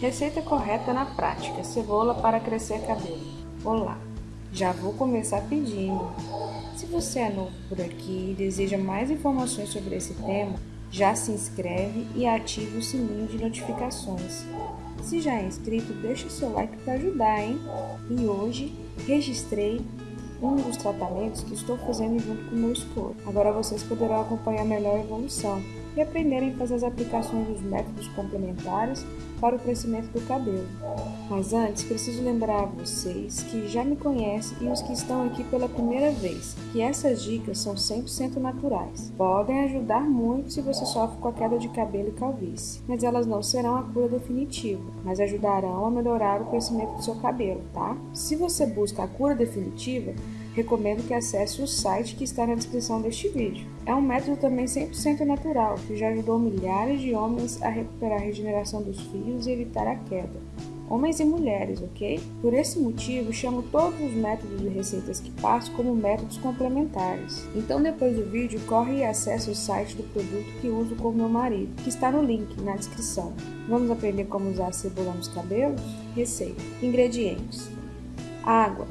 Receita correta na prática: cebola para crescer cabelo. Olá, já vou começar pedindo. Se você é novo por aqui e deseja mais informações sobre esse tema, já se inscreve e ative o sininho de notificações. Se já é inscrito, deixa o seu like para ajudar, hein? E hoje registrei um dos tratamentos que estou fazendo junto com o meu esposo. Agora vocês poderão acompanhar melhor a evolução e aprenderem a fazer as aplicações dos métodos complementares para o crescimento do cabelo. Mas antes, preciso lembrar a vocês que já me conhecem e os que estão aqui pela primeira vez, que essas dicas são 100% naturais. Podem ajudar muito se você sofre com a queda de cabelo e calvície, mas elas não serão a cura definitiva, mas ajudarão a melhorar o crescimento do seu cabelo, tá? Se você busca a cura definitiva, recomendo que acesse o site que está na descrição deste vídeo. É um método também 100% natural, que já ajudou milhares de homens a recuperar a regeneração dos fios e evitar a queda. Homens e mulheres, ok? Por esse motivo, chamo todos os métodos e receitas que passo como métodos complementares. Então, depois do vídeo, corre e acesse o site do produto que uso com meu marido, que está no link na descrição. Vamos aprender como usar a cebola nos cabelos? Receita: Ingredientes: água,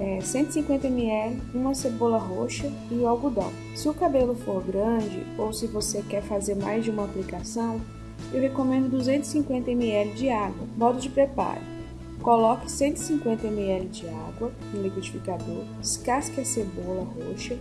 é, 150 ml, uma cebola roxa e o algodão. Se o cabelo for grande ou se você quer fazer mais de uma aplicação, eu recomendo 250 ml de água. Modo de preparo: coloque 150 ml de água no liquidificador, descasque a cebola roxa,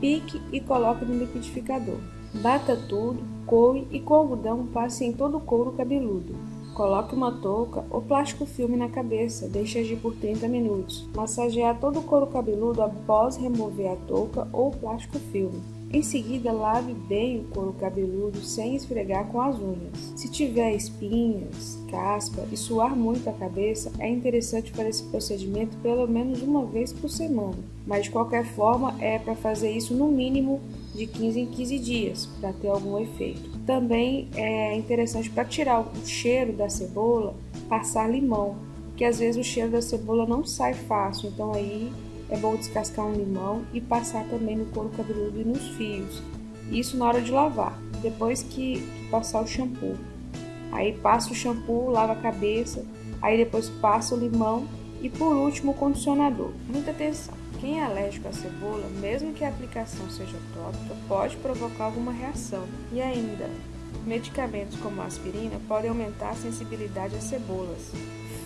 pique e coloque no liquidificador. Bata tudo, coe e com algodão passe em todo o couro cabeludo. Coloque uma touca ou plástico filme na cabeça, deixe agir por 30 minutos. Massagear todo o couro cabeludo após remover a touca ou plástico filme. Em seguida, lave bem o couro cabeludo sem esfregar com as unhas. Se tiver espinhas, caspa e suar muito a cabeça, é interessante fazer esse procedimento pelo menos uma vez por semana. Mas de qualquer forma, é para fazer isso no mínimo de 15 em 15 dias para ter algum efeito. Também é interessante para tirar o cheiro da cebola, passar limão, que às vezes o cheiro da cebola não sai fácil, então aí é bom descascar um limão e passar também no couro cabeludo e nos fios. Isso na hora de lavar, depois que, que passar o shampoo. Aí passa o shampoo, lava a cabeça, aí depois passa o limão e por último o condicionador. Muita atenção! Quem é alérgico à cebola, mesmo que a aplicação seja tópica, pode provocar alguma reação. E ainda, medicamentos como a aspirina podem aumentar a sensibilidade às cebolas.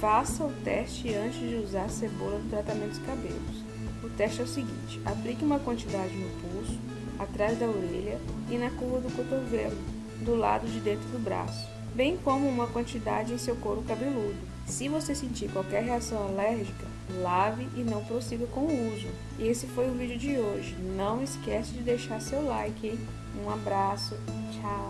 Faça o teste antes de usar a cebola no tratamento dos cabelos. O teste é o seguinte: aplique uma quantidade no pulso, atrás da orelha e na curva do cotovelo, do lado de dentro do braço, bem como uma quantidade em seu couro cabeludo. Se você sentir qualquer reação alérgica, lave e não prossiga com o uso. E esse foi o vídeo de hoje. Não esquece de deixar seu like. Hein? Um abraço. Tchau.